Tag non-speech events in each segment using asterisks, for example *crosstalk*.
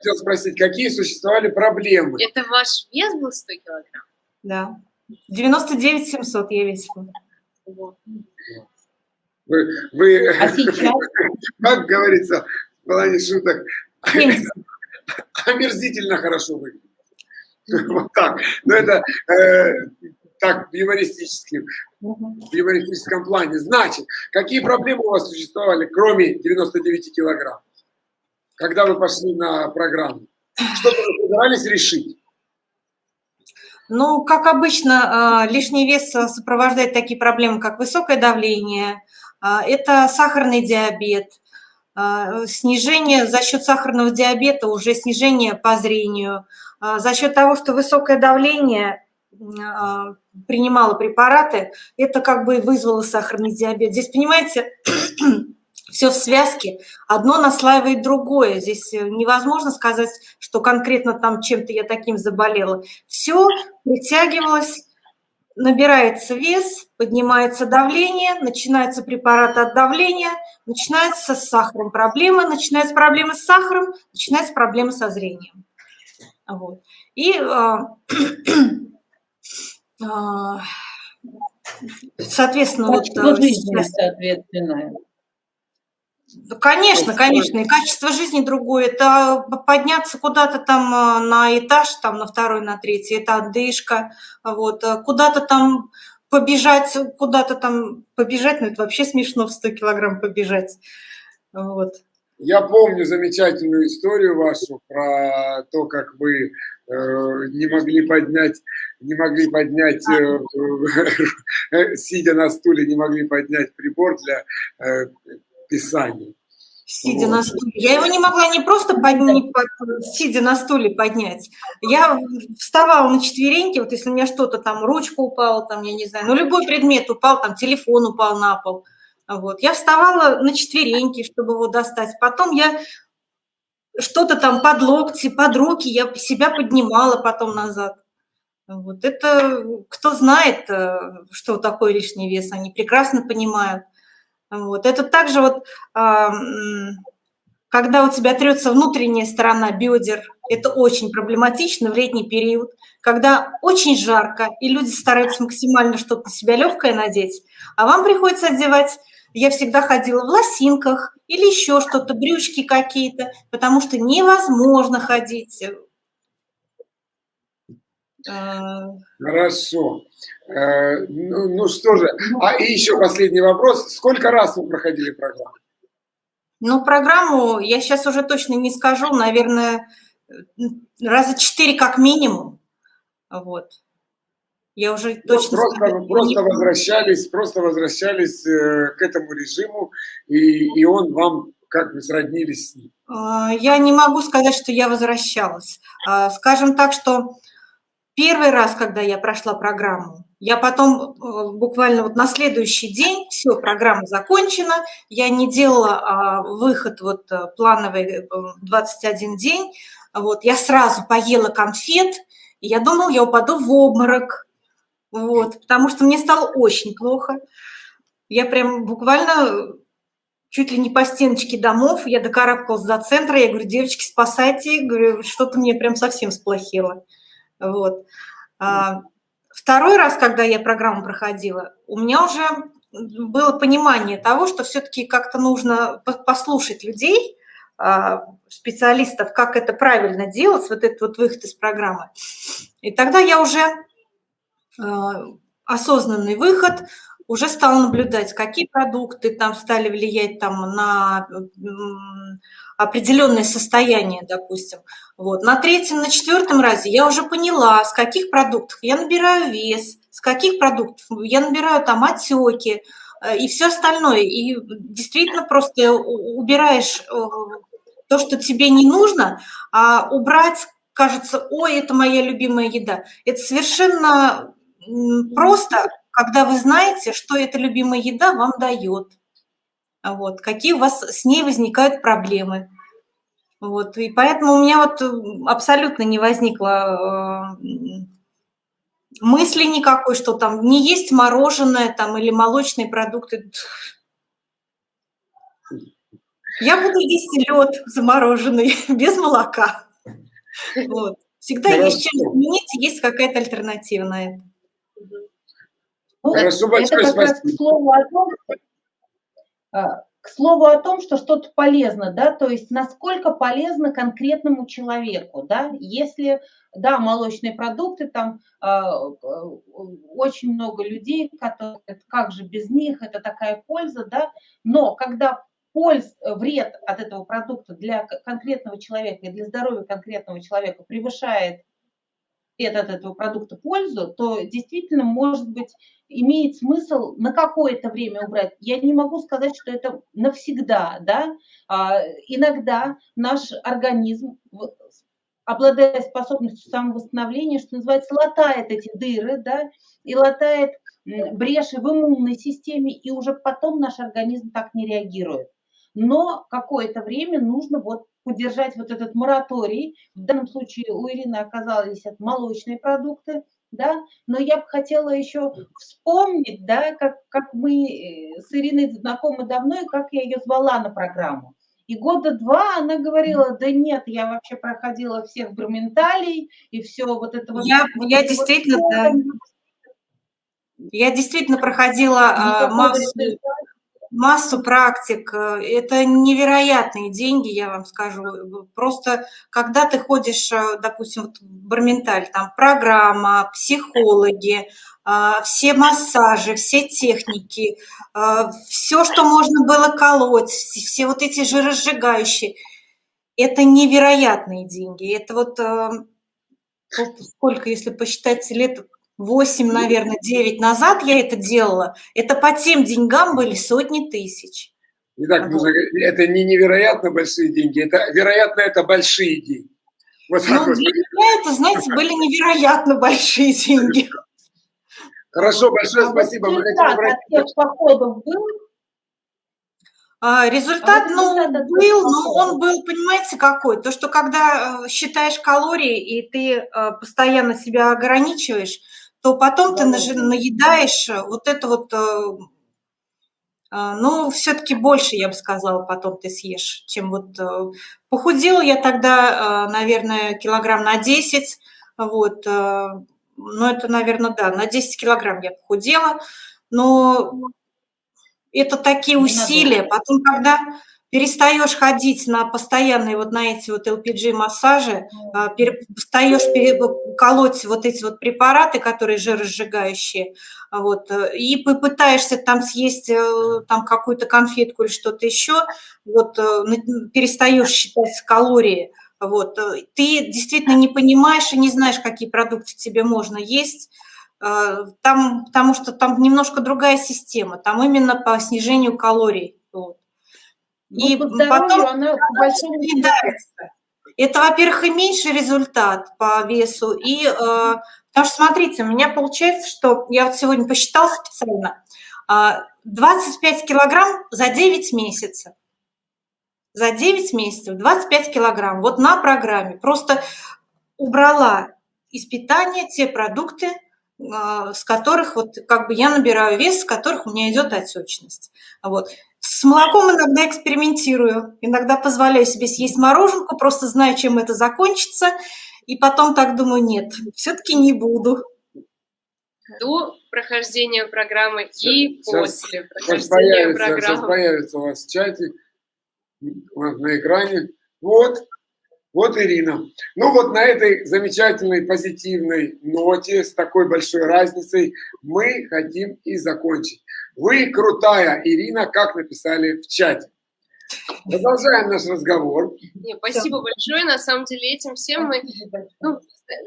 хотел спросить, какие существовали проблемы? Это ваш вес был 100 килограмм? Да. 99 700 я весила. Вы, вы А сейчас? *laughs* как говорится, в плане шуток, *laughs* омерзительно хорошо выглядит. *laughs* Вот так. Но это э, так, в юмористическом, в юмористическом плане. Значит, какие проблемы у вас существовали, кроме 99 килограмм, когда вы пошли на программу? Что вы собирались решить? Ну, как обычно, э, лишний вес сопровождает такие проблемы, как высокое давление, э, это сахарный диабет, э, снижение за счет сахарного диабета, уже снижение по зрению, за счет того, что высокое давление принимала препараты, это как бы вызвало сахарный диабет. Здесь, понимаете, *clears throat* все в связке, одно наслаивает другое. Здесь э, невозможно сказать, что конкретно там чем-то я таким заболела. Все притягивалось, набирается вес, поднимается давление, начинается препарат от давления, начинается с сахаром проблема, начинается проблема с сахаром, начинается проблема со зрением. Вот. И а, а, *clears throat* соответственно, вот, э, жизни, соответственно. Конечно, конечно, и качество жизни другое. Это подняться куда-то там э, на этаж, там на второй, на третий, это отдышка, вот, э, куда-то там побежать, куда-то там побежать, ну это вообще смешно в 100 килограмм побежать, вот. Я помню замечательную историю вашу про то, как вы э, не могли поднять, не могли поднять, э, э, *laughs* сидя на стуле, не могли поднять прибор для э, писания. Сидя вот. на стуле. Я его не могла не просто поднять, сидя на стуле поднять. Я вставала на четвереньки, вот если у меня что-то там, ручка упала, там, я не знаю, ну любой предмет упал, там телефон упал на пол – вот. Я вставала на четвереньки, чтобы его достать. Потом я что-то там под локти, под руки, я себя поднимала потом назад. Вот. Это кто знает, э, что такое лишний вес, они прекрасно понимают. Вот. Это также вот, когда у тебя трется внутренняя сторона бедер, это очень проблематично в летний период, когда очень жарко, и люди стараются максимально что-то на себя легкое надеть, а вам приходится одевать я всегда ходила в лосинках или еще что-то, брючки какие-то, потому что невозможно ходить. Э, Хорошо. Э, ну, ну что же, а и еще последний вопрос. Сколько раз вы проходили программу? Ну, программу я сейчас уже точно не скажу, наверное, раза четыре как минимум. Вот. Я уже точно... Просто, просто возвращались, просто возвращались э, к этому режиму, и, и он вам как вы сроднились с ним? А, я не могу сказать, что я возвращалась. Скажем так, что первый раз, когда я прошла программу, я потом э, буквально вот на следующий день, все, программа закончена, я не делала а, выход вот э, плановый 21 день, вот, я сразу поела конфет, и я думала, я упаду в обморок, вот, потому что мне стало очень плохо. Я прям буквально чуть ли не по стеночке домов, я докарабкалась до центра, я говорю, девочки, спасайте, говорю, что-то мне прям совсем сплохело. Вот. А, второй раз, когда я программу проходила, у меня уже было понимание того, что все-таки как-то нужно послушать людей, а, специалистов, как это правильно делать, вот этот вот выход из программы. И тогда я уже Э, осознанный выход, уже стал наблюдать, какие продукты там стали влиять там на определенное состояние, допустим. Вот. На третьем, на четвертом разе я уже поняла, с каких продуктов я набираю вес, с каких продуктов я набираю там отеки э, и все остальное. И действительно просто убираешь э, то, что тебе не нужно, а убрать кажется, ой, это моя любимая еда. Это совершенно просто, когда вы знаете, что эта любимая еда вам дает, вот, какие у вас с ней возникают проблемы. Вот, и поэтому у меня вот абсолютно не возникло э, мысли никакой, что там не есть мороженое там или молочные продукты. Я буду есть лед замороженный, *laughs* без молока. Вот. Всегда Хорошо. есть чем изменить, есть какая-то альтернатива на это. Ну, Хорошо, это большое как раз к спасибо. слову о том, а, к слову о том, что что-то полезно, да, то есть насколько полезно конкретному человеку, да, если, да, молочные продукты, там а, очень много людей, которые, как же без них, это такая польза, да, но когда польз, вред от этого продукта для конкретного человека и для здоровья конкретного человека превышает от этого продукта пользу, то действительно, может быть, имеет смысл на какое-то время убрать. Я не могу сказать, что это навсегда, да. А, иногда наш организм, обладая способностью самовосстановления, что называется, латает эти дыры, да, и латает бреши в иммунной системе, и уже потом наш организм так не реагирует. Но какое-то время нужно вот поддержать вот этот мораторий. В данном случае у Ирины оказались это молочные продукты, да, но я бы хотела еще вспомнить, да, как, как мы э, с Ириной знакомы давно, и как я ее звала на программу. И года два она говорила, да нет, я вообще проходила всех броменталей, и все вот это вот. Я, вот я это вот действительно, всё да, я действительно проходила никакого массу. Массу практик. Э, Это невероятные деньги, я вам скажу. Просто когда ты ходишь, э, допустим, вот в Барменталь, там программа, психологи, а, все массажи, все техники, все, что можно было колоть, все вот эти жиросжигающие, это невероятные деньги. Это э, вот сколько, если посчитать, лет 8, наверное, 9 назад я это делала, это по тем деньгам были сотни тысяч. Итак, Вот. это не невероятно большие деньги, это, вероятно, это большие деньги. Вот Ну, вот. для меня это, знаете, были невероятно большие деньги. Хорошо, большое А спасибо. Мы хотим результат от тех походов был? А, Результат, А вот ну, был, но он был, понимаете, какой? То, что когда э, считаешь калории, и ты э, постоянно себя ограничиваешь, то потом ты нажи- Голодный. наедаешь э, вот это вот, э, э, ну, все-таки больше, я бы сказала, потом ты съешь, чем вот... Похудела я тогда, наверное, килограмм на 10, вот, ну, это, наверное, да, на 10 килограмм я похудела, но это такие усилия. Потом, когда перестаешь ходить на постоянные вот на эти вот LPG-массажи, а, пере- перестаешь пере- колоть вот эти вот препараты, которые жиросжигающие, а, вот, э, и попытаешься там съесть э, там какую-то конфетку или что-то еще, вот, э, перестаешь считать калории, вот, э, ты действительно не понимаешь и не знаешь, какие продукты тебе можно есть, э, там, потому что там немножко другая система, там именно по снижению калорий. Ну, И здоровью потом она съедается. Это, во-первых, и меньший результат по весу, и э, потому что, смотрите, у меня получается, что я вот сегодня посчитала специально, а, 25 килограмм за 9 месяцев. За 9 месяцев 25 килограмм. Вот на программе. Просто убрала из питания те продукты, а, с которых вот как бы я набираю вес, с которых у меня идет отечность. Вот. С молоком иногда экспериментирую, иногда позволяю себе съесть мороженку, просто знаю, чем это закончится, и потом так думаю, нет, все-таки не буду. До прохождения программы и Сейчас- после Сейчас прохождения появится, сейчас программы. появится у вас в чате, у вас на экране. Вот, вот Ирина. Ну вот на этой замечательной позитивной ноте, с такой большой разницей, мы хотим и закончить. Вы крутая, Ирина, как написали в чате. Продолжаем наш разговор. Не, спасибо большое. На самом деле этим всем мы... Ну,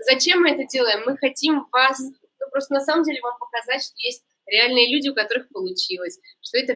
зачем мы это делаем? Мы хотим вас... Ну, просто на самом деле вам показать, что есть реальные люди, у которых получилось, что это